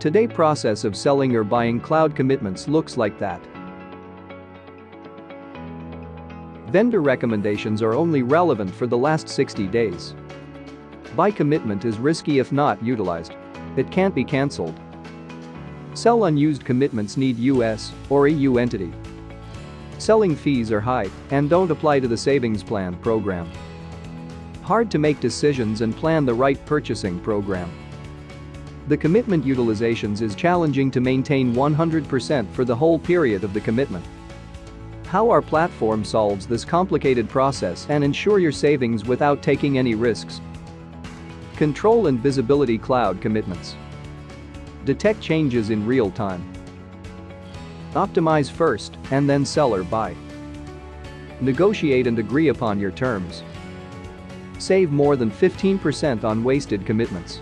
Today process of selling or buying cloud commitments looks like that. Vendor recommendations are only relevant for the last 60 days. Buy commitment is risky if not utilized. It can't be cancelled. Sell unused commitments need US or EU entity. Selling fees are high and don't apply to the savings plan program. Hard to make decisions and plan the right purchasing program. The commitment utilizations is challenging to maintain 100% for the whole period of the commitment. How our platform solves this complicated process and ensure your savings without taking any risks. Control and visibility cloud commitments. Detect changes in real time. Optimize first and then sell or buy. Negotiate and agree upon your terms. Save more than 15% on wasted commitments.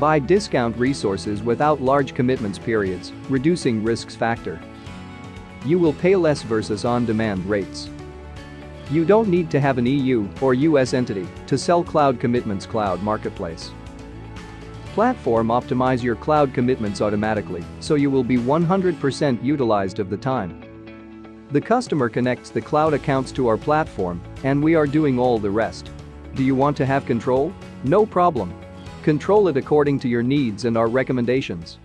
Buy discount resources without large commitments periods, reducing risks factor. You will pay less versus on-demand rates. You don't need to have an EU or US entity to sell cloud commitments cloud marketplace. Platform optimize your cloud commitments automatically so you will be 100% utilized of the time. The customer connects the cloud accounts to our platform and we are doing all the rest. Do you want to have control? No problem. Control it according to your needs and our recommendations.